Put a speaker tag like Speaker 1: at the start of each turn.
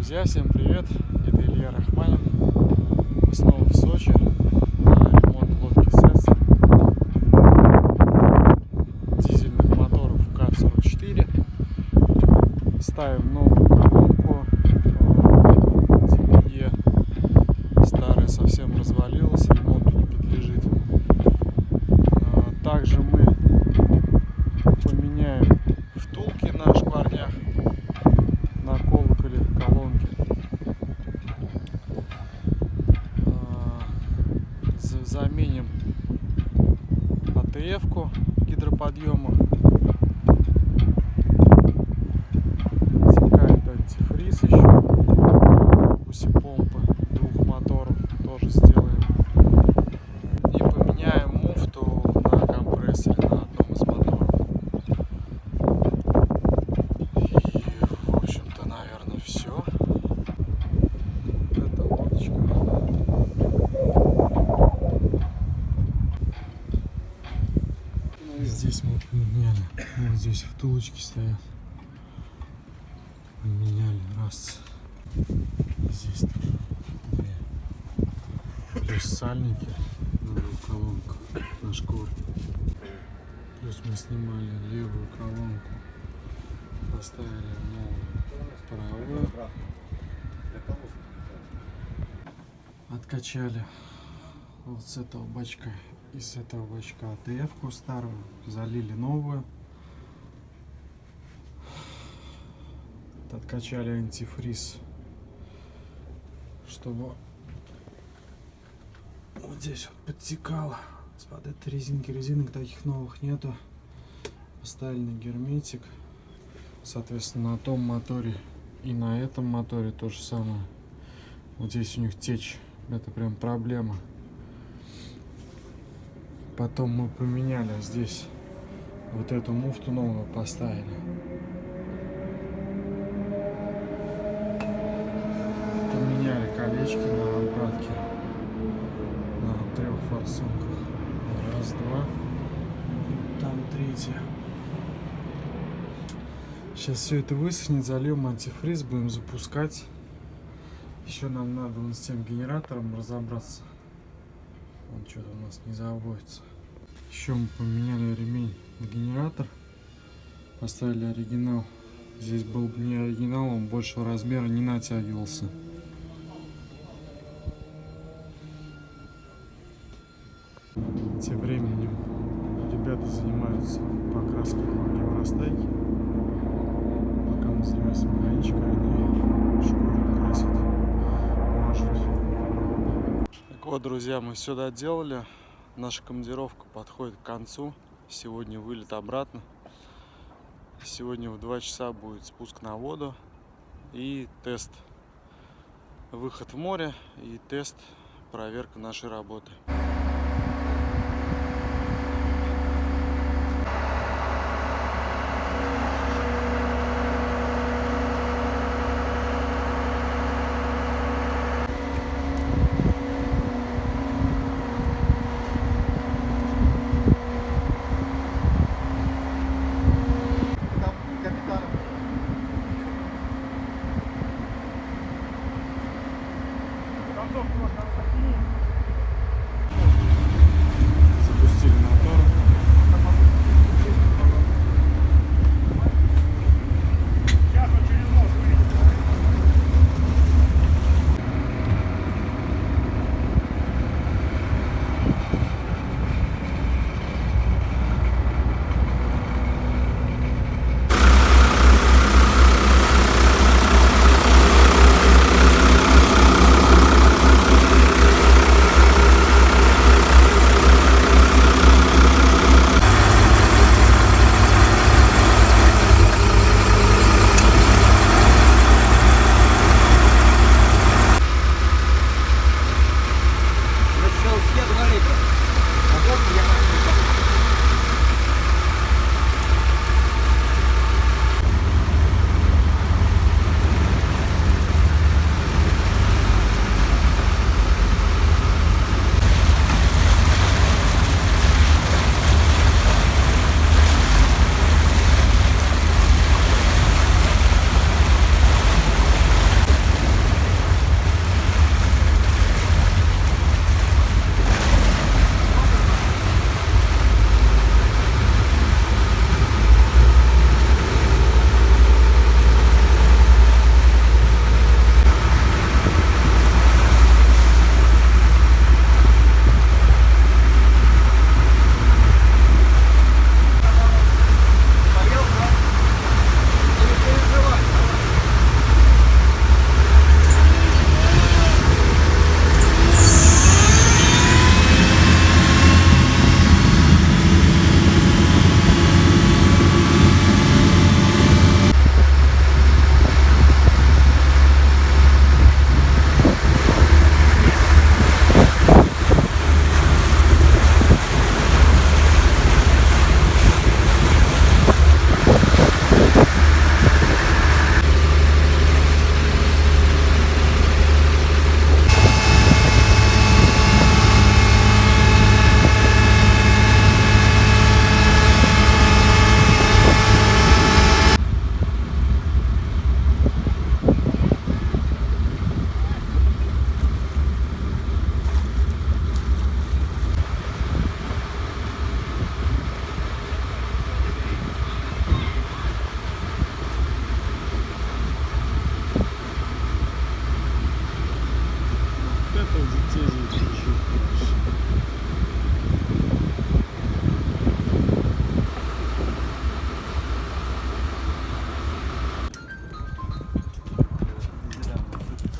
Speaker 1: Друзья, всем привет! Это Илья Рахманин. Мы снова в Сочи ремонт лодки СЭС. Дизельных моторов КАТ-44. Ставим новую колонку. TPE. Старая совсем развалилась, ремонту не подлежит. А, Также мы поменяем втулки на шкварнях Заменим АТФ-ку гидроподъема. Текает антифриз еще. Уси помпы двух моторов тоже сделаем. И поменяем муфту на компрессоре на одном из моторов. И, в общем-то, наверное, все. Это лодочка. Ну и здесь мы поменяли. Вот здесь втулочки стоят. Поменяли раз. Здесь тоже две. Плюс сальники на двух колонках на шкуре. Плюс мы снимали левую колонку. Поставили новую правую. Откачали вот с этого бачка и с этого бачка АТФ-ку старую. Залили новую. Откачали антифриз, чтобы вот здесь вот подтекало. Из-под этой резинки резинок таких новых нету. Поставили герметик. Соответственно, на том моторе и на этом моторе то же самое. Вот здесь у них течь. Это прям проблема. Потом мы поменяли здесь вот эту муфту новую поставили. Колечки на обратке на трех форсунках. Раз, два. Там третья. Сейчас все это высохнет, зальем антифриз, будем запускать. Еще нам надо вон с тем генератором разобраться. Он что-то у нас не заводится. Еще мы поменяли ремень на генератор. Поставили оригинал. Здесь был не оригинал, он большего размера не натягивался. Тем временем ребята занимаются покраской георастайки. Пока мы занимаемся механичкой, они шкуру красят, мажут. Так вот, друзья, мы все доделали. Наша командировка подходит к концу. Сегодня вылет обратно. Сегодня в 2 часа будет спуск на воду и тест. Выход в море и тест, проверка нашей работы.
Speaker 2: Một. 自己情绪不。